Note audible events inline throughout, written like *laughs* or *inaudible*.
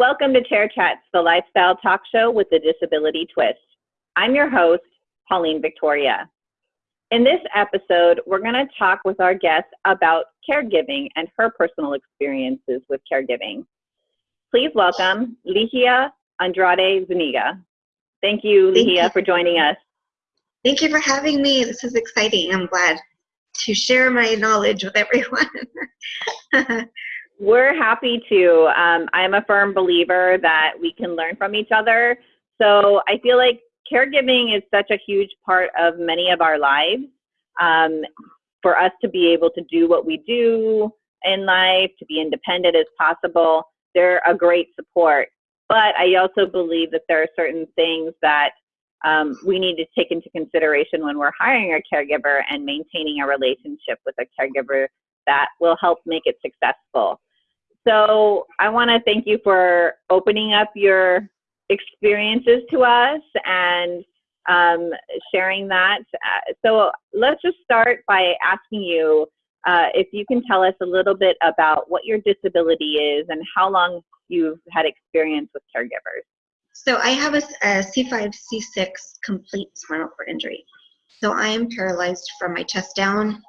Welcome to Chair Chats, the lifestyle talk show with the disability twist. I'm your host, Pauline Victoria. In this episode, we're going to talk with our guest about caregiving and her personal experiences with caregiving. Please welcome Ligia Andrade Zuniga. Thank you, Thank Ligia, you. for joining us. Thank you for having me. This is exciting. I'm glad to share my knowledge with everyone. *laughs* We're happy to. Um, I'm a firm believer that we can learn from each other. So I feel like caregiving is such a huge part of many of our lives. Um, for us to be able to do what we do in life, to be independent as possible, they're a great support. But I also believe that there are certain things that um, we need to take into consideration when we're hiring a caregiver and maintaining a relationship with a caregiver that will help make it successful. So I want to thank you for opening up your experiences to us and um, sharing that. So let's just start by asking you uh, if you can tell us a little bit about what your disability is and how long you've had experience with caregivers. So I have a a C5, C6 complete spinal cord injury. So I am paralyzed from my chest down,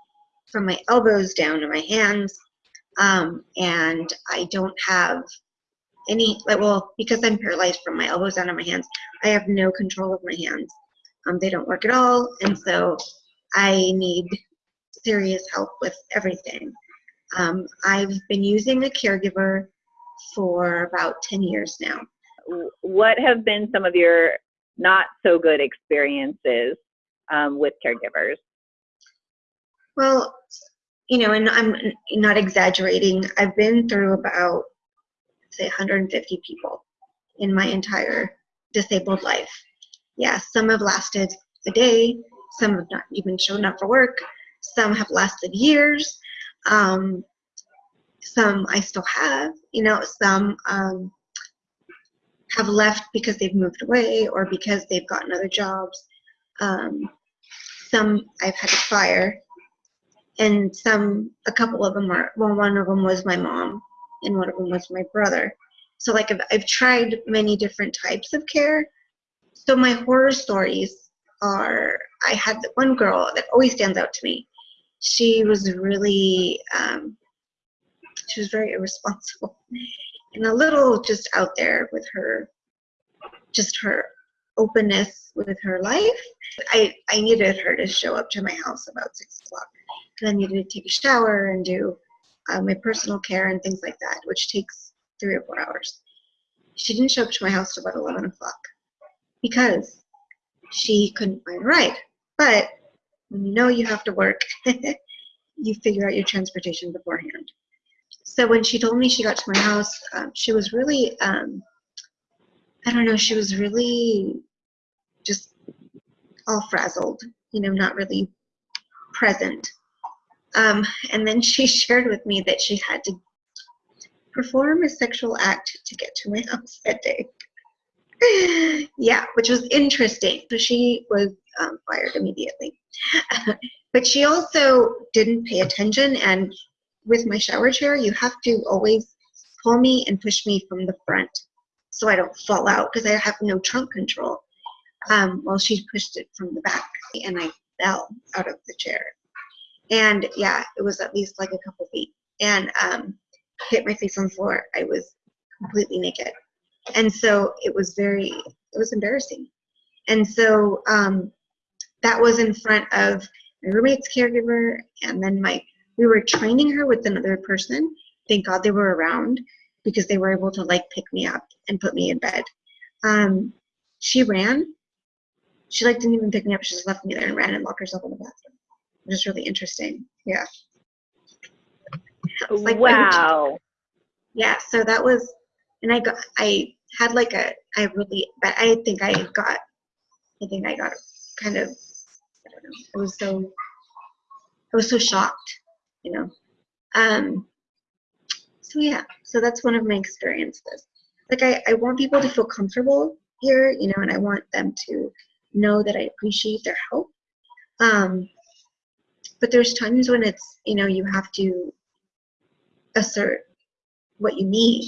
from my elbows down to my hands, um, and I don't have any, like, well, because I'm paralyzed from my elbows down to my hands, I have no control of my hands. Um, they don't work at all, and so I need serious help with everything. Um, I've been using a caregiver for about 10 years now. What have been some of your not so good experiences um, with caregivers? Well, you know, and I'm not exaggerating, I've been through about, say, 150 people in my entire disabled life. Yeah, some have lasted a day, some have not even shown up for work, some have lasted years, um, some I still have, you know, some um, have left because they've moved away or because they've gotten other jobs. Um, some I've had to fire and some a couple of them are well one of them was my mom and one of them was my brother. So like I've, I've tried many different types of care. So my horror stories are i had one girl that always stands out to me. She was really um, she was very irresponsible *laughs* and a little just out there with her just her openness with her life. I i needed her to show up to my house about six o'clock then you need to take a shower and do um, my personal care and things like that, which takes three or four hours. She didn't show up to my house till about 11 o'clock because she couldn't find a ride. But when you know you have to work, *laughs* you figure out your transportation beforehand. So when she told me she got to my house, um, she was really, um, I don't know, she was really just all frazzled, you know, not really present. Um, and then she *laughs* shared with me that she had to perform a sexual act to get to my house that day. yeah, which was interesting. So she was um, fired immediately. *laughs* but she also didn't pay attention. And with my shower chair, you have to always pull me and push me from the front so I don't fall out because I have no trunk control. Um, well, she pushed it from the back and I fell out of the chair and yeah, it was at least like a couple feet. And um, hit my face on the floor. I was completely naked. And so it was very, it was embarrassing. And so um, that was in front of my roommate's caregiver, and then my, we were training her with another person. Thank God they were around because they were able to like pick me up and put me in bed. Um, she ran. She like didn't even pick me up. She just left me there and ran and locked herself in the bathroom is really interesting. Yeah. Like, wow. Yeah, so that was, and I got, I had like a, I really, but I think I got, I think I got kind of, I don't know, I was so, I was so shocked, you know. Um, so yeah, so that's one of my experiences. Like I, I want people to feel comfortable here, you know, and I want them to know that I appreciate their help. Um, but there's times when it's you know you have to assert what you need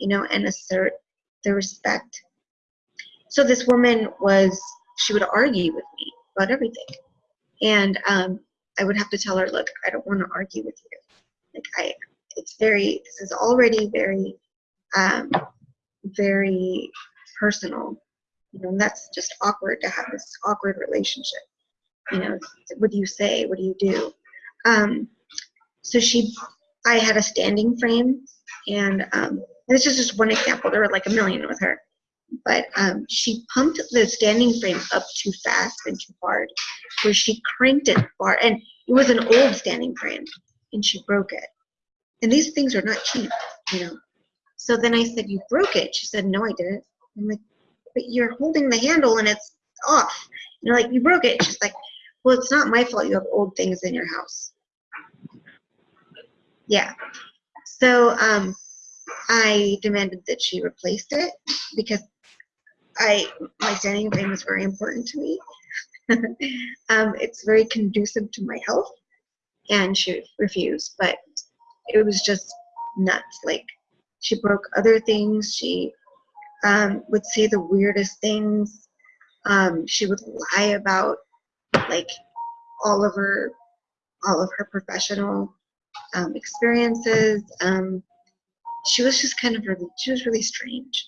you know, and assert the respect. So this woman was, she would argue with me about everything. And um, I would have to tell her, look, I don't want to argue with you. Like I, it's very, this is already very, um, very personal. You know, and that's just awkward to have this awkward relationship. You know, what do you say? What do you do? Um, so she, I had a standing frame, and um, this is just one example. There were like a million with her, but um, she pumped the standing frame up too fast and too hard, where she cranked it far, and it was an old standing frame, and she broke it. And these things are not cheap, you know. So then I said, "You broke it." She said, "No, I didn't." I'm like, "But you're holding the handle and it's off." You know, like you broke it. She's like, "Well, it's not my fault. You have old things in your house." Yeah. So um, I demanded that she replaced it because I my standing frame is very important to me. *laughs* um, it's very conducive to my health, and she refused. But it was just nuts. Like she broke other things. She um, would say the weirdest things. Um, she would lie about like all of her all of her professional um, experiences. Um, she was just kind of really, she was really strange.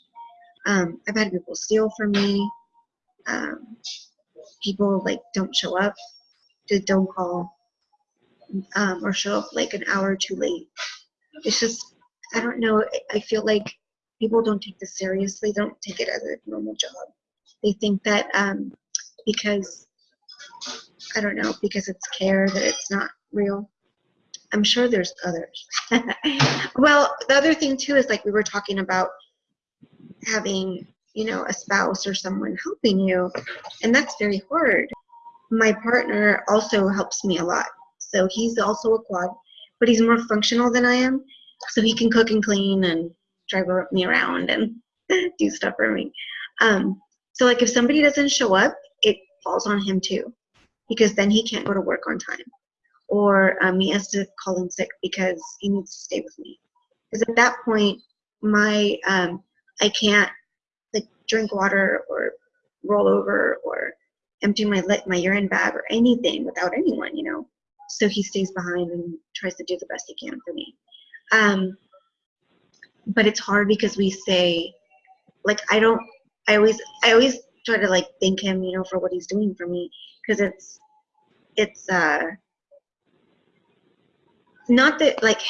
Um, I've had people steal from me. Um, people like don't show up, just don't call, um, or show up like an hour too late. It's just, I don't know. I feel like people don't take this seriously. Don't take it as a normal job. They think that um, because I don't know because it's care that it's not real. I'm sure there's others. *laughs* well, the other thing too is like we were talking about having, you know, a spouse or someone helping you, and that's very hard. My partner also helps me a lot. So he's also a quad, but he's more functional than I am. So he can cook and clean and drive me around and *laughs* do stuff for me. Um, so like if somebody doesn't show up, it falls on him too, because then he can't go to work on time or um, he has to call in sick because he needs to stay with me. Because at that point, my um, I can't like drink water or roll over or empty my my urine bag or anything without anyone, you know. So he stays behind and tries to do the best he can for me. Um, but it's hard because we say, like I don't. I always I always try to like thank him, you know, for what he's doing for me because it's it's uh not that like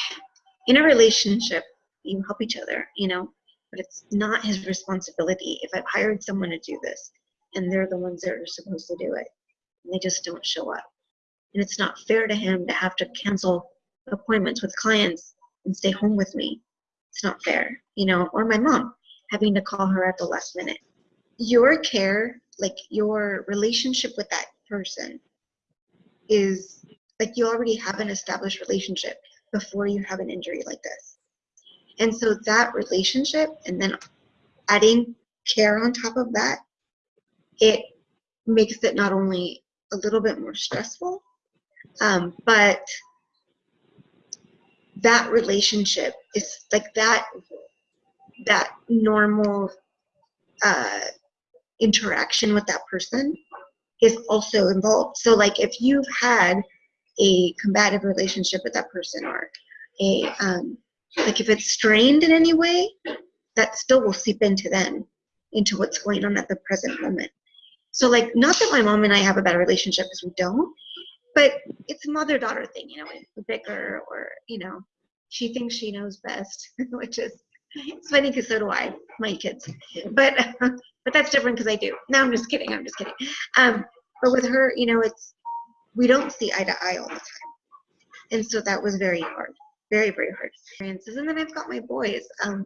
in a relationship you help each other you know but it's not his responsibility. If i've hired someone to do this and they're the ones that are supposed to do it and they just don't show up. And it's not fair to him to have to cancel appointments with clients and stay home with me. It's not fair you know or my mom having to call her at the last minute. Your care like your relationship with that person is like you already have an established relationship before you have an injury like this. And so that relationship and then adding care on top of that, it makes it not only a little bit more stressful, um, but that relationship is like that that normal uh, interaction with that person is also involved. So like if you've had a combative relationship with that person or a um, like if it's strained in any way that still will seep into them into what's going on at the present moment so like not that my mom and i have a bad relationship because we don't but it's a mother-daughter thing you know we bicker or you know she thinks she knows best *laughs* which is it's funny because so do i my kids but *laughs* but that's different because i do no i'm just kidding i'm just kidding um but with her you know it's we don't see eye to eye all the time. And so that was very hard, very, very hard experiences. And then I've got my boys. Um,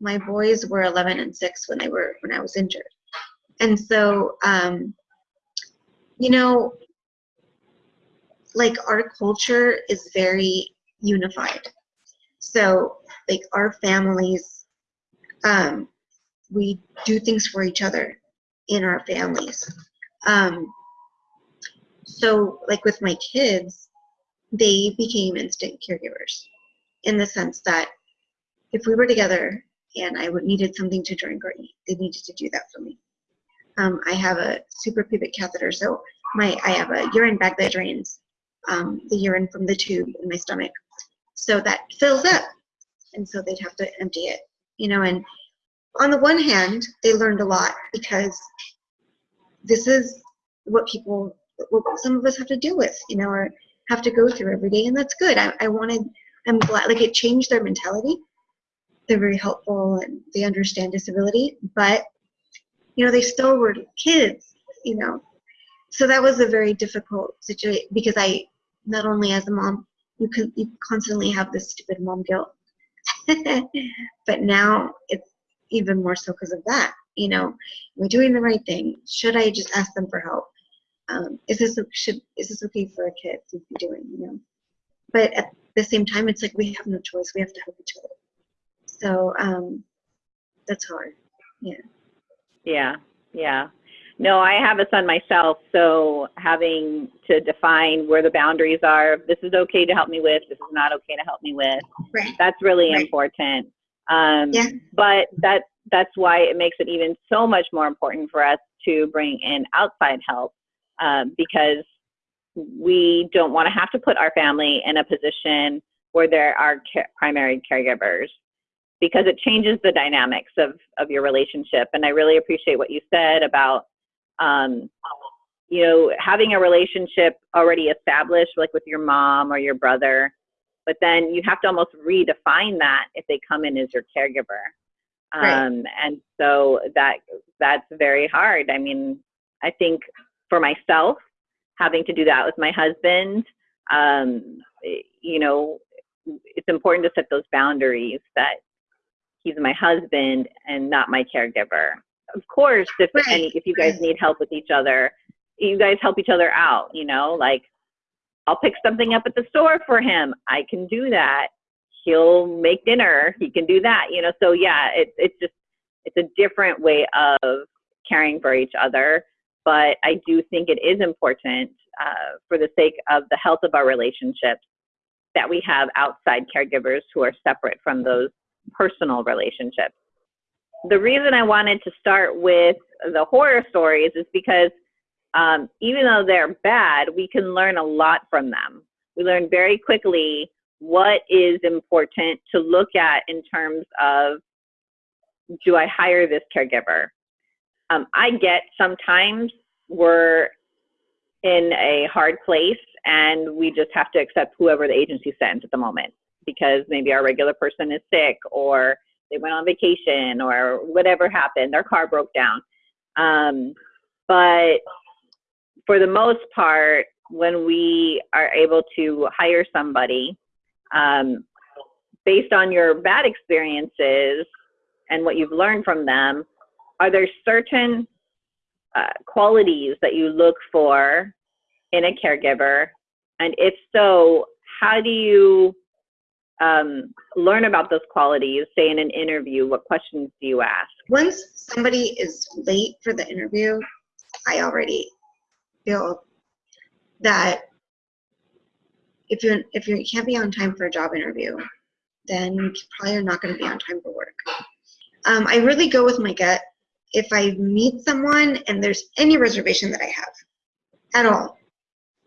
my boys were 11 and 6 when they were when I was injured. And so, um, you know, like our culture is very unified. So, like our families, um, we do things for each other in our families. Um, so like with my kids they became instant caregivers in the sense that if we were together and I would needed something to drink or eat, they needed to do that for me. Um, I have a super suprapubic catheter, so my I have a urine bag that drains um, the urine from the tube in my stomach, so that fills up, and so they'd have to empty it, you know. And on the one hand, they learned a lot because this is what people, what some of us have to deal with, you know, or have to go through every day, and that's good. I, I wanted, I'm glad, like it changed their mentality. They're very helpful and they understand disability, but you know, they still were kids, you know. So that was a very difficult situation because I, not only as a mom, you can you constantly have this stupid mom guilt, *laughs* but now it's even more so because of that. You know, am I doing the right thing? Should I just ask them for help? Um, is this should is this okay for a kid to be doing? You know, but at the same time, it's like we have no choice. We have to help each other. So um, that's hard. Yeah. Yeah, yeah. No, I have a son myself, so having to define where the boundaries are, this is okay to help me with, this is not okay to help me with. Right. That's really Right. important. Um, Yeah. But that that's why it makes it even so much more important for us to bring in outside help um, because we don't want to have to put our family in a position where there are ca- primary caregivers because it changes the dynamics of, of your relationship. And I really appreciate what you said about, um, you know, having a relationship already established, like with your mom or your brother, but then you have to almost redefine that if they come in as your caregiver. Right. Um, and so that that's very hard. I mean, I think for myself, having to do that with my husband, um, you know, it's important to set those boundaries that he's my husband and not my caregiver. Of course, if Right, any, if you guys need help with each other, you guys help each other out. You know, like I'll pick something up at the store for him. I can do that. He'll make dinner. He can do that. You know, so yeah, it's it's just it's a different way of caring for each other. But I do think it is important uh, for the sake of the health of our relationships that we have outside caregivers who are separate from those personal relationships. The reason I wanted to start with the horror stories is because um, even though they're bad, we can learn a lot from them. We learn very quickly what is important to look at in terms of do I hire this caregiver? Um, I get sometimes we're in a hard place and we just have to accept whoever the agency sends at the moment because maybe our regular person is sick or they went on vacation or whatever happened, their car broke down. Um, but for the most part, when we are able to hire somebody um, based on your bad experiences and what you've learned from them, are there certain uh, qualities that you look for in a caregiver? And if so, how do you um, learn about those qualities, say in an interview? What questions do you ask? Once somebody is late for the interview, I already feel that if you're if you can't be on time for a job interview, then you probably are not going to be on time for work. Um, I really go with my gut. If I meet someone and there's any reservation that I have at all,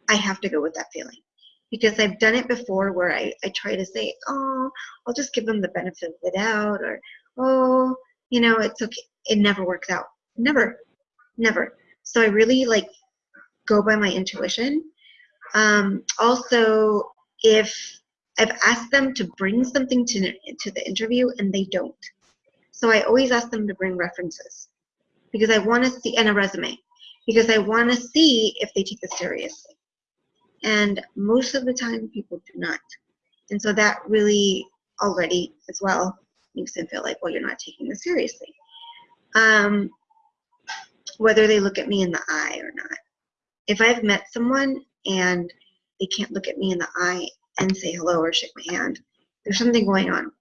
I have to go with that feeling because I've done it before where I, I try to say, oh, I'll just give them the benefit of the doubt or, oh, you know, it's okay. It never works out. Never, never. So I really like go by my intuition. Um, also, if I've asked them to bring something to, to the interview and they don't. So I always ask them to bring references because I want to see, and a resume, because I want to see if they take this seriously. And most of the time, people do not. And so that really already, as well, makes them feel like, well, you're not taking this seriously. Um, whether they look at me in the eye or not. If I've met someone and they can't look at me in the eye and say hello or shake my hand, there's something going on.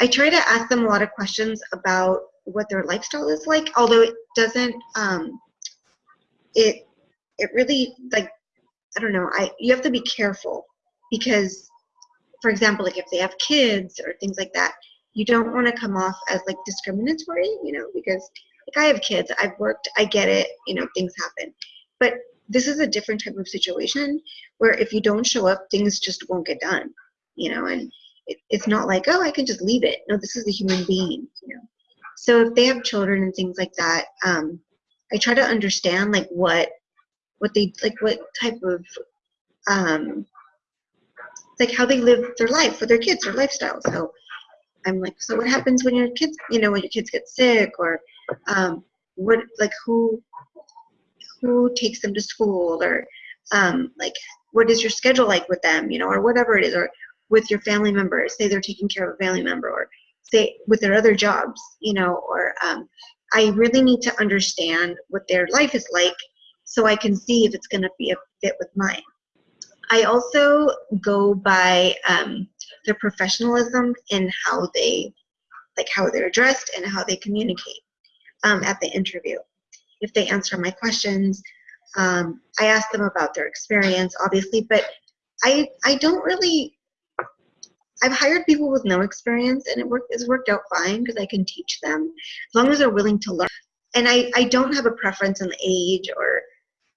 I try to ask them a lot of questions about what their lifestyle is like, although it doesn't, um, it, it really, like, I don't know, I, you have to be careful because, for example, like if they have kids or things like that, you don't want to come off as like discriminatory, you know, because like I have kids, I've worked, I get it, you know, things happen. But this is a different type of situation where if you don't show up, things just won't get done, you know, and it, it's not like, oh, I can just leave it. No, this is a human being, you know. So if they have children and things like that, um, I try to understand like what, what they like, what type of, um, like how they live their life for their kids, their lifestyle. So I'm like, so what happens when your kids, you know, when your kids get sick or um, what, like who, who takes them to school or um, like what is your schedule like with them, you know, or whatever it is, or with your family members, say they're taking care of a family member or say with their other jobs, you know, or um, I really need to understand what their life is like so I can see if it's going to be a fit with mine. I also go by um, their professionalism in how they, like how they're dressed and how they communicate um, at the interview. If they answer my questions, um, I ask them about their experience, obviously, but I I don't really. I've hired people with no experience, and it worked. It's worked out fine because I can teach them as long as they're willing to learn. And I I don't have a preference in age or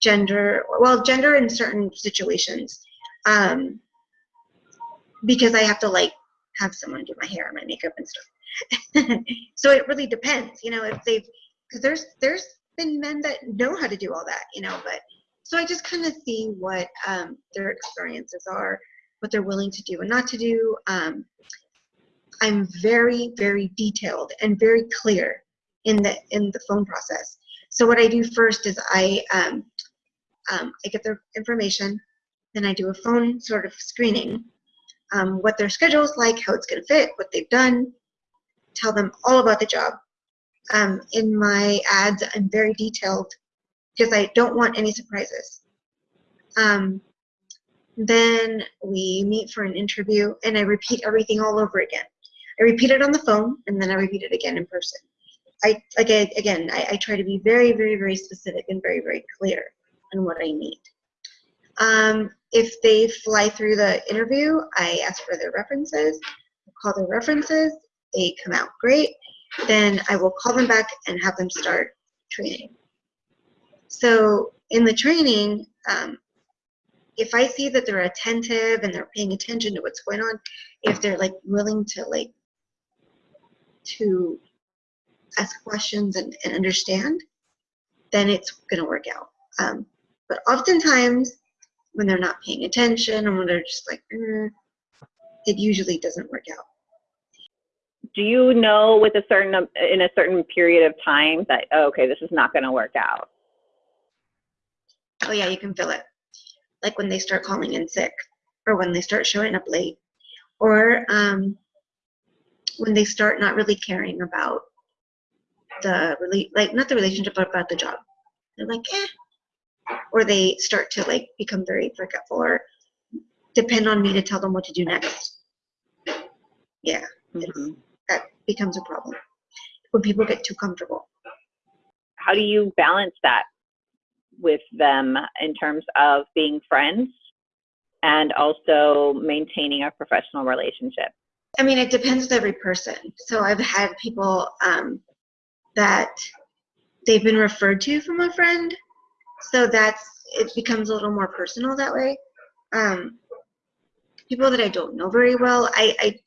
gender. Well, gender in certain situations, um, because I have to like have someone do my hair and my makeup and stuff. *laughs* so it really depends, you know, if they've because there's there's been men that know how to do all that, you know, but so I just kind of see what um, their experiences are, what they're willing to do and not to do. Um, I'm very, very detailed and very clear in the in the phone process. So what I do first is I um, um, I get their information, then I do a phone sort of screening, um, what their schedule is like, how it's going to fit, what they've done, tell them all about the job, um, in my ads, I'm very detailed because I don't want any surprises. Um, then we meet for an interview and I repeat everything all over again. I repeat it on the phone and then I repeat it again in person. I, like again, I, I try to be very, very, very specific and very, very clear on what I need. Um, if they fly through the interview, I ask for their references, call their references, they come out great then I will call them back and have them start training. So in the training, um, if I see that they're attentive and they're paying attention to what's going on, if they're like willing to like to ask questions and, and understand, then it's gonna work out. Um, but oftentimes when they're not paying attention and when they're just like, mm, it usually doesn't work out. Do you know with a certain in a certain period of time that oh, okay this is not going to work out? Oh yeah you can feel it. Like when they start calling in sick or when they start showing up late or um, when they start not really caring about the like not the relationship but about the job. They're like eh or they start to like become very forgetful or depend on me to tell them what to do next yeah mm-hmm that becomes a problem when people get too comfortable. How do you balance that with them in terms of being friends and also maintaining a professional relationship? I mean, it depends with every person. So I've had people um, that they've been referred to from a friend, so that's it becomes a little more personal that way. Um, people that I don't know very well, I, I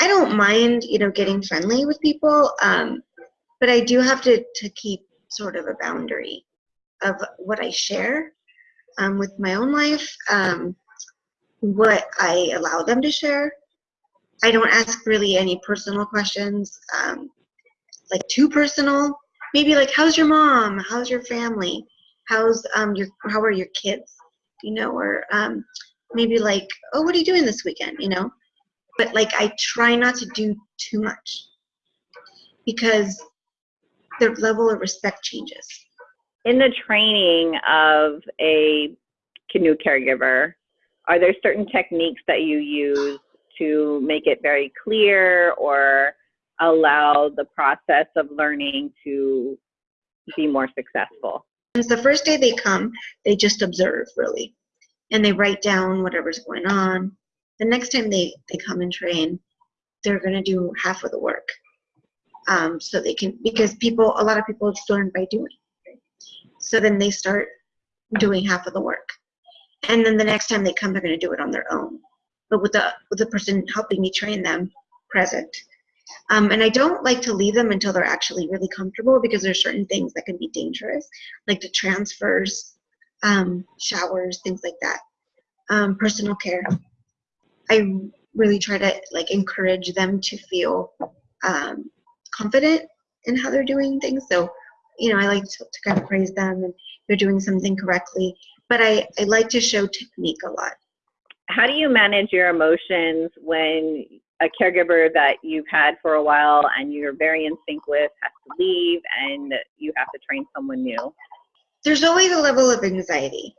I don't mind, you know, getting friendly with people, um, but I do have to, to keep sort of a boundary of what I share um, with my own life, um, what I allow them to share. I don't ask really any personal questions, um, like too personal. Maybe like, how's your mom? How's your family? How's um your how are your kids? You know, or um, maybe like, oh, what are you doing this weekend? You know, but like I try not to do too much because their level of respect changes. In the training of a canoe caregiver, are there certain techniques that you use to make it very clear or allow the process of learning to be more successful? The first day they come, they just observe really, and they write down whatever's going on the next time they, they come and train, they're going to do half of the work. Um, so they can, because people, a lot of people learn by doing. So then they start doing half of the work. And then the next time they come, they're going to do it on their own. But with the, with the person helping me train them present. Um, and I don't like to leave them until they're actually really comfortable because there's certain things that can be dangerous, like the transfers, um, showers, things like that. Um, personal care. I really try to like encourage them to feel um, confident in how they're doing things. So, you know, I like to, to kind of praise them and they're doing something correctly. But I, I like to show technique a lot. How do you manage your emotions when a caregiver that you've had for a while and you're very in sync with has to leave and you have to train someone new? There's always a level of anxiety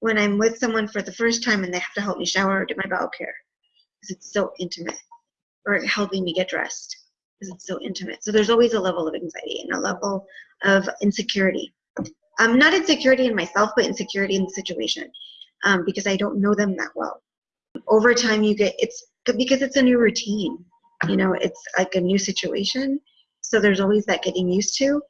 when I'm with someone for the first time and they have to help me shower or do my bowel care because it's so intimate or helping me get dressed because it's so intimate. So there's always a level of anxiety and a level of insecurity. Um, not insecurity in myself, but insecurity in the situation um, because I don't know them that well. Over time, you get it's because it's a new routine. You know, it's like a new situation. So there's always that getting used to.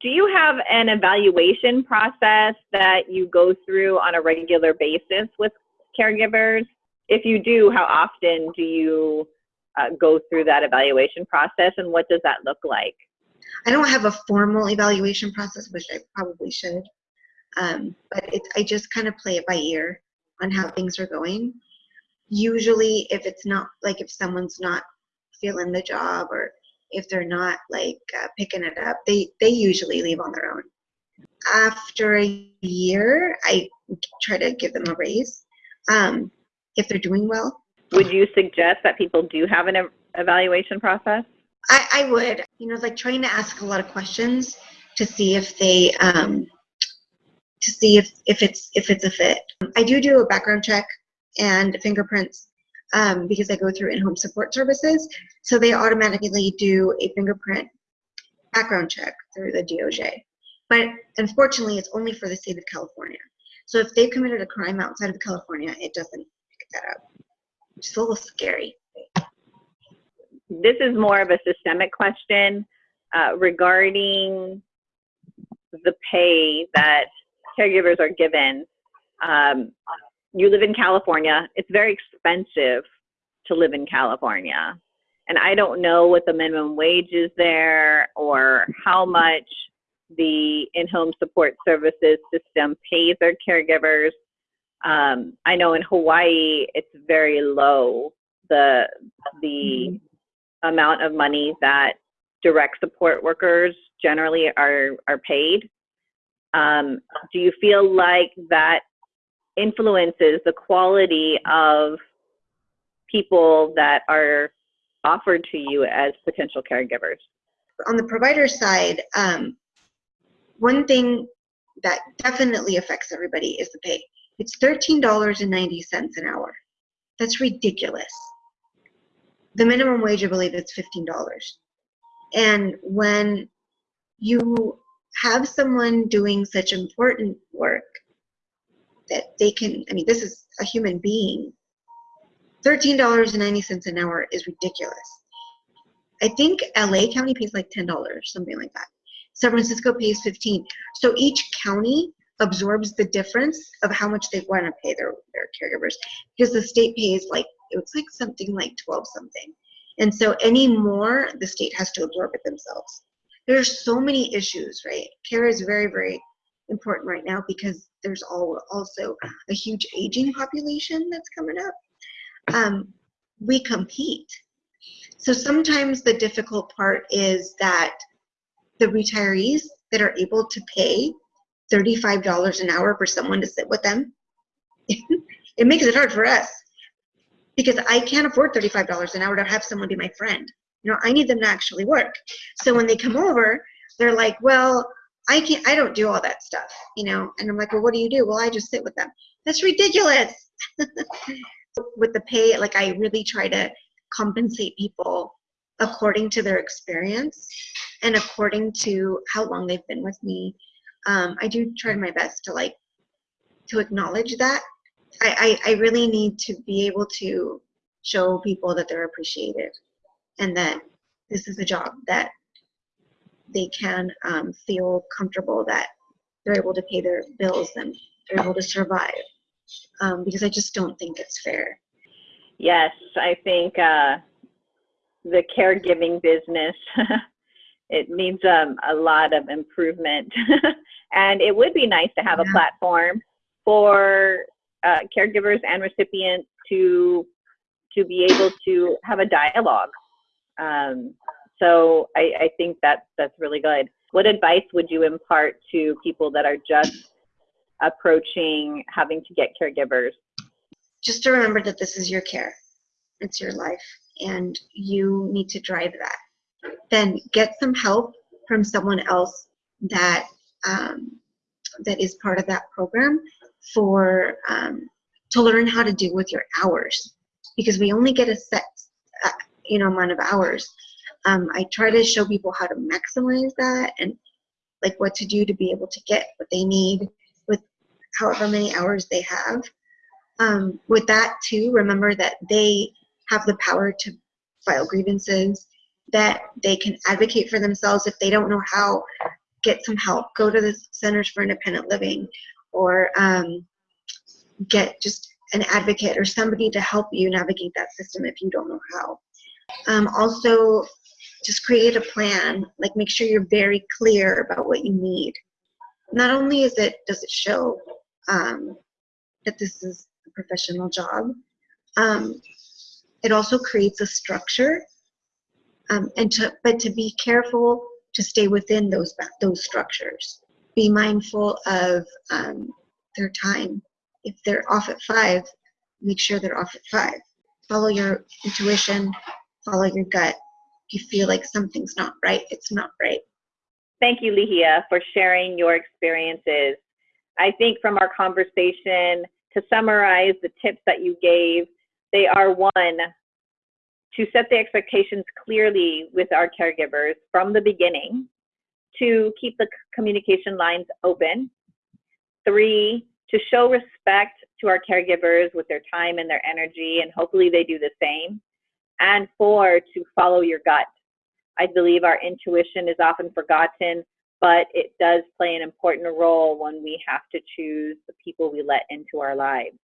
Do you have an evaluation process that you go through on a regular basis with caregivers? If you do, how often do you uh, go through that evaluation process and what does that look like? I don't have a formal evaluation process, which I probably should. Um, but it, I just kind of play it by ear on how things are going. Usually, if it's not like if someone's not feeling the job or if they're not like uh, picking it up, they they usually leave on their own. After a year, I try to give them a raise um, if they're doing well. Would you suggest that people do have an evaluation process? I, I would. You know, like trying to ask a lot of questions to see if they um, to see if, if it's if it's a fit. I do do a background check and fingerprints um, because I go through in-home support services. So they automatically do a fingerprint background check through the DOJ. But unfortunately, it's only for the state of California. So if they've committed a crime outside of California, it doesn't pick that up. It's a little scary. This is more of a systemic question uh, regarding the pay that caregivers are given. Um, you live in California. It's very expensive to live in California. And I don't know what the minimum wage is there or how much the in-home support services system pays their caregivers. Um, I know in Hawaii it's very low the the mm-hmm. amount of money that direct support workers generally are are paid. Um, do you feel like that influences the quality of people that are offered to you as potential caregivers? On the provider side, um, one thing that definitely affects everybody is the pay. It's $13.90 an hour. That's ridiculous. The minimum wage, I believe, is $15. And when you have someone doing such important work that they can, I mean, this is a human being. $13.90 an hour is ridiculous. I think LA County pays like $10, something like that. San Francisco pays 15. So each county absorbs the difference of how much they want to pay their, their caregivers because the state pays like, it it's like something like 12 something. And so any more, the state has to absorb it themselves. There's so many issues, right? Care is very, very important right now because there's all, also a huge aging population that's coming up. Um, we compete. So sometimes the difficult part is that the retirees that are able to pay $35 an hour for someone to sit with them, *laughs* it makes it hard for us because I can't afford $35 an hour to have someone be my friend. You know, I need them to actually work. So when they come over, they're like, well, I can't, I don't do all that stuff, you know? And I'm like, well, what do you do? Well, I just sit with them. That's ridiculous. *laughs* with the pay, like I really try to compensate people according to their experience and according to how long they've been with me. Um, I do try my best to like, to acknowledge that. I, I, I really need to be able to show people that they're appreciated and that this is a job that they can um, feel comfortable that they're able to pay their bills and they're able to survive. Um, because I just don't think it's fair. Yes, I think uh, the caregiving business *laughs* it needs um, a lot of improvement, *laughs* and it would be nice to have a platform for uh, caregivers and recipients to to be able to have a dialogue. Um, so I, I think that's that's really good. What advice would you impart to people that are just approaching having to get caregivers? Just to remember that this is your care, it's your life, and you need to drive that. Then get some help from someone else that um, that is part of that program for um, to learn how to deal with your hours because we only get a set uh, you know amount of hours um, i try to show people how to maximize that and like what to do to be able to get what they need with however many hours they have. Um, with that too remember that they have the power to file grievances that they can advocate for themselves if they don't know how get some help go to the centers for independent living or um, get just an advocate or somebody to help you navigate that system if you don't know how. Um, also just create a plan like make sure you're very clear about what you need. Not only is it does it show um, that this is a professional job um, it also creates a structure um, and to but to be careful to stay within those those structures. Be mindful of um, their time. If they're off at five make sure they're off at five. Follow your intuition follow your gut you feel like something's not right it's not right Thank you, Ligia, for sharing your experiences. I think from our conversation, to summarize the tips that you gave, they are one, to set the expectations clearly with our caregivers from the beginning, to keep the communication lines open, three, to show respect to our caregivers with their time and their energy, and hopefully they do the same, and four, to follow your gut. I believe our intuition is often forgotten, but it does play an important role when we have to choose the people we let into our lives.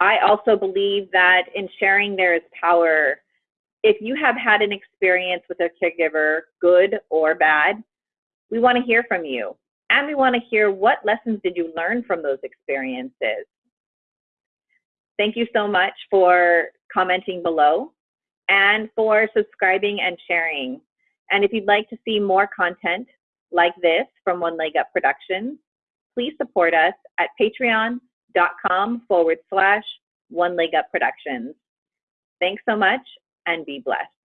I also believe that in sharing there is power. If you have had an experience with a caregiver, good or bad, we want to hear from you. And we want to hear what lessons did you learn from those experiences. Thank you so much for commenting below and for subscribing and sharing. And if you'd like to see more content like this from One Leg Up Productions, please support us at patreon.com forward slash One Leg Up Productions. Thanks so much and be blessed.